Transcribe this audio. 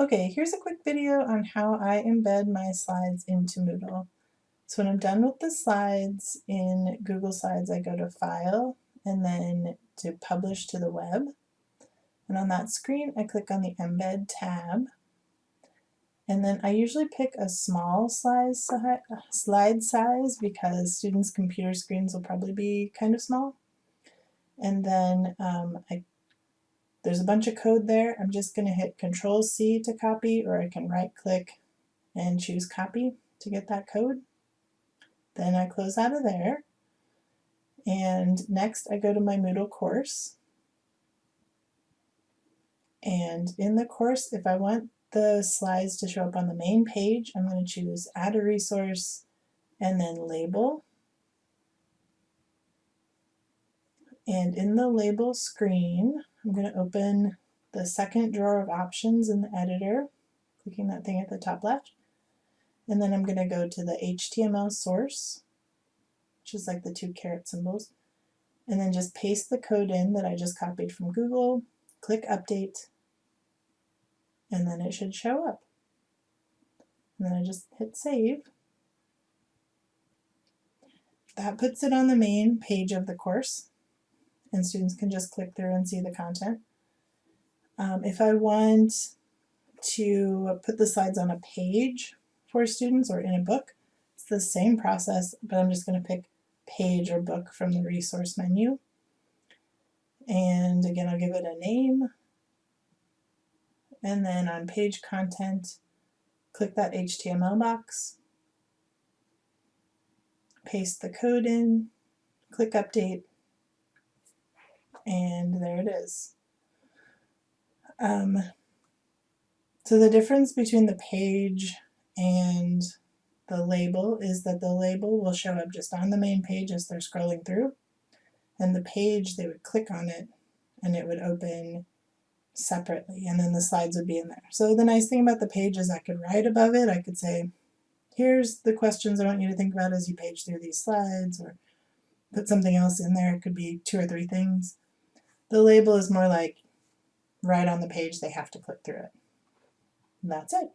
Okay, here's a quick video on how I embed my slides into Moodle. So when I'm done with the slides in Google Slides, I go to File and then to Publish to the Web. And on that screen, I click on the Embed tab. And then I usually pick a small size, slide size because students' computer screens will probably be kind of small. And then um, I there's a bunch of code there. I'm just going to hit Control C to copy, or I can right click and choose copy to get that code. Then I close out of there. And next I go to my Moodle course. And in the course, if I want the slides to show up on the main page, I'm going to choose Add a Resource and then Label. And in the label screen, I'm going to open the second drawer of options in the editor, clicking that thing at the top left. And then I'm going to go to the HTML source, which is like the two caret symbols, and then just paste the code in that I just copied from Google, click Update, and then it should show up. And then I just hit Save. That puts it on the main page of the course and students can just click through and see the content. Um, if I want to put the slides on a page for students or in a book, it's the same process, but I'm just going to pick page or book from the resource menu. And again, I'll give it a name. And then on page content, click that HTML box, paste the code in, click update, and there it is. Um, so the difference between the page and the label is that the label will show up just on the main page as they're scrolling through and the page they would click on it and it would open separately and then the slides would be in there. So the nice thing about the page is I could write above it, I could say here's the questions I want you to think about as you page through these slides or put something else in there, it could be two or three things. The label is more like right on the page, they have to click through it. And that's it.